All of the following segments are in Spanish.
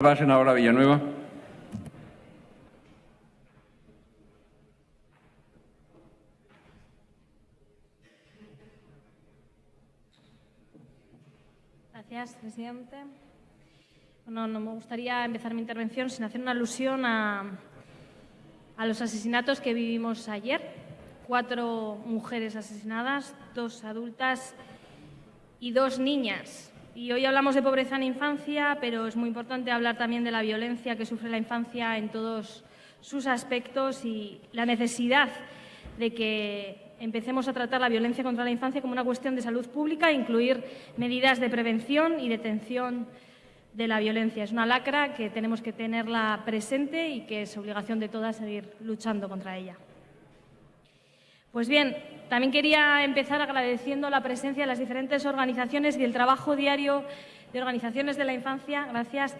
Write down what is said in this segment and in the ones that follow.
Villanueva. Gracias, presidente. Bueno, no me gustaría empezar mi intervención sin hacer una alusión a, a los asesinatos que vivimos ayer. Cuatro mujeres asesinadas, dos adultas y dos niñas. Y hoy hablamos de pobreza en infancia, pero es muy importante hablar también de la violencia que sufre la infancia en todos sus aspectos y la necesidad de que empecemos a tratar la violencia contra la infancia como una cuestión de salud pública e incluir medidas de prevención y detención de la violencia. Es una lacra que tenemos que tenerla presente y que es obligación de todas seguir luchando contra ella. Pues bien, también quería empezar agradeciendo la presencia de las diferentes organizaciones y el trabajo diario de organizaciones de la infancia, gracias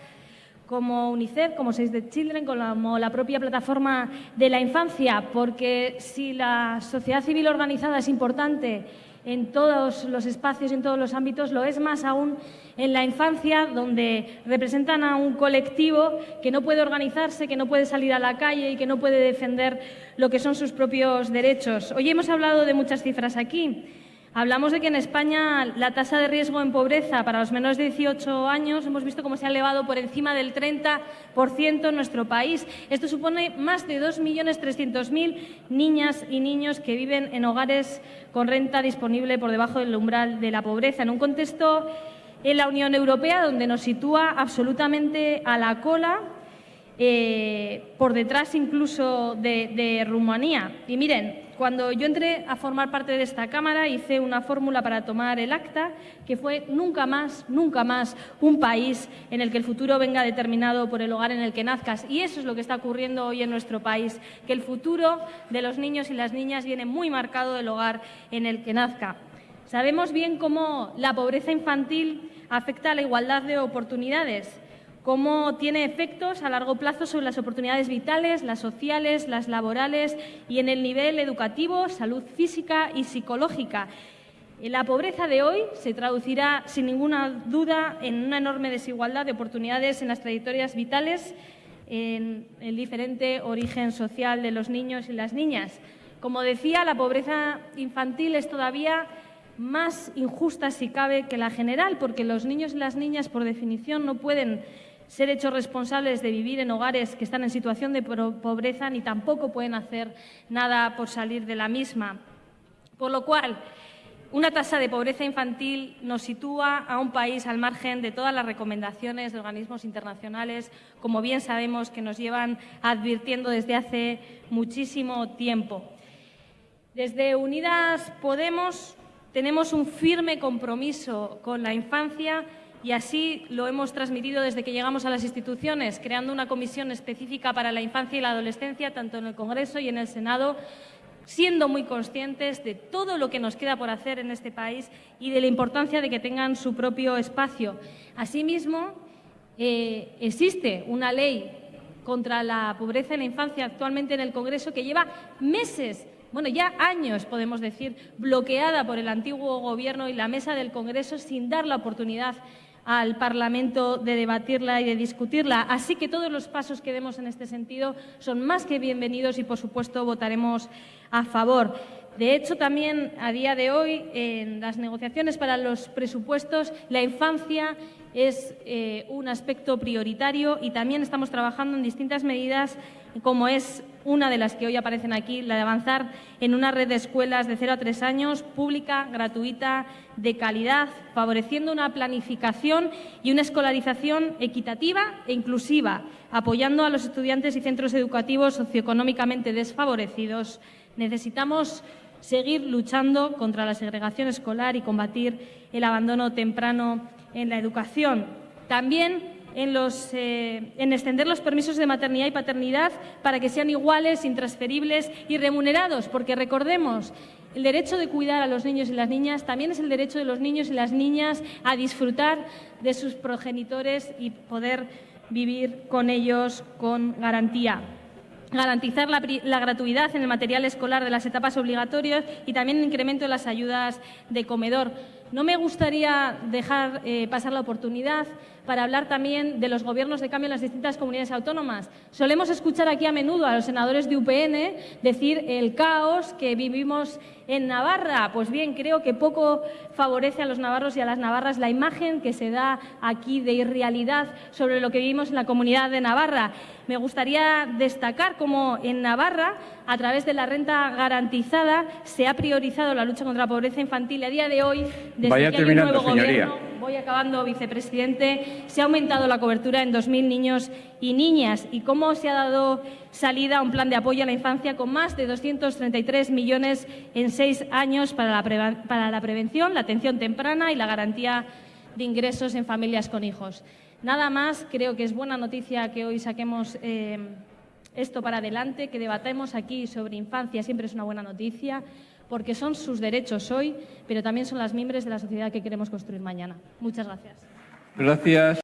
como UNICEF, como Save the Children, como la propia plataforma de la infancia, porque si la sociedad civil organizada es importante en todos los espacios y en todos los ámbitos, lo es más aún en la infancia, donde representan a un colectivo que no puede organizarse, que no puede salir a la calle y que no puede defender lo que son sus propios derechos. Hoy hemos hablado de muchas cifras aquí. Hablamos de que en España la tasa de riesgo en pobreza para los menores de 18 años hemos visto cómo se ha elevado por encima del 30% en nuestro país. Esto supone más de 2.300.000 niñas y niños que viven en hogares con renta disponible por debajo del umbral de la pobreza, en un contexto en la Unión Europea donde nos sitúa absolutamente a la cola eh, por detrás incluso de, de Rumanía. Y miren, cuando yo entré a formar parte de esta Cámara hice una fórmula para tomar el acta que fue nunca más, nunca más un país en el que el futuro venga determinado por el hogar en el que nazcas. Y eso es lo que está ocurriendo hoy en nuestro país, que el futuro de los niños y las niñas viene muy marcado del hogar en el que nazca. Sabemos bien cómo la pobreza infantil afecta a la igualdad de oportunidades cómo tiene efectos a largo plazo sobre las oportunidades vitales, las sociales, las laborales y en el nivel educativo, salud física y psicológica. La pobreza de hoy se traducirá sin ninguna duda en una enorme desigualdad de oportunidades en las trayectorias vitales, en el diferente origen social de los niños y las niñas. Como decía, la pobreza infantil es todavía más injusta, si cabe, que la general, porque los niños y las niñas, por definición, no pueden ser hechos responsables de vivir en hogares que están en situación de pobreza ni tampoco pueden hacer nada por salir de la misma. Por lo cual, una tasa de pobreza infantil nos sitúa a un país al margen de todas las recomendaciones de organismos internacionales, como bien sabemos que nos llevan advirtiendo desde hace muchísimo tiempo. Desde Unidas Podemos tenemos un firme compromiso con la infancia y así lo hemos transmitido desde que llegamos a las instituciones, creando una comisión específica para la infancia y la adolescencia, tanto en el Congreso y en el Senado, siendo muy conscientes de todo lo que nos queda por hacer en este país y de la importancia de que tengan su propio espacio. Asimismo, eh, existe una ley contra la pobreza en la infancia actualmente en el Congreso que lleva meses bueno, ya años, podemos decir, bloqueada por el antiguo Gobierno y la mesa del Congreso sin dar la oportunidad al Parlamento de debatirla y de discutirla. Así que todos los pasos que demos en este sentido son más que bienvenidos y, por supuesto, votaremos a favor. De hecho, también a día de hoy, en las negociaciones para los presupuestos, la infancia es eh, un aspecto prioritario y también estamos trabajando en distintas medidas, como es una de las que hoy aparecen aquí, la de avanzar en una red de escuelas de 0 a 3 años, pública, gratuita, de calidad, favoreciendo una planificación y una escolarización equitativa e inclusiva, apoyando a los estudiantes y centros educativos socioeconómicamente desfavorecidos. Necesitamos seguir luchando contra la segregación escolar y combatir el abandono temprano en la educación. También eh, en, extender los permisos de maternidad y paternidad para que sean iguales, intransferibles y remunerados, porque recordemos, el derecho de cuidar a los niños y las niñas también es el derecho de los niños y las niñas a disfrutar de sus progenitores y poder vivir con ellos con garantía garantizar la, gratuidad en el material escolar de las etapas obligatorias y también el incremento de las ayudas de comedor. No me gustaría dejar eh, pasar la oportunidad para hablar también de los gobiernos de cambio en las distintas comunidades autónomas. Solemos escuchar aquí a menudo a los senadores de UPN decir el caos que vivimos en Navarra. Pues bien, creo que poco favorece a los navarros y a las navarras la imagen que se da aquí de irrealidad sobre lo que vivimos en la comunidad de Navarra. Me gustaría destacar cómo en Navarra, a través de la renta garantizada, se ha priorizado la lucha contra la pobreza infantil. A día de hoy, desde Vaya que hay un nuevo señoría. gobierno, voy acabando, vicepresidente, se ha aumentado la cobertura en 2.000 niños y niñas. Y cómo se ha dado salida a un plan de apoyo a la infancia con más de 233 millones en seis años para la, prevención, la atención temprana y la garantía de ingresos en familias con hijos. Nada más, creo que es buena noticia que hoy saquemos eh, esto para adelante, que debatemos aquí sobre infancia, siempre es una buena noticia, porque son sus derechos hoy, pero también son las miembros de la sociedad que queremos construir mañana. Muchas gracias. Gracias.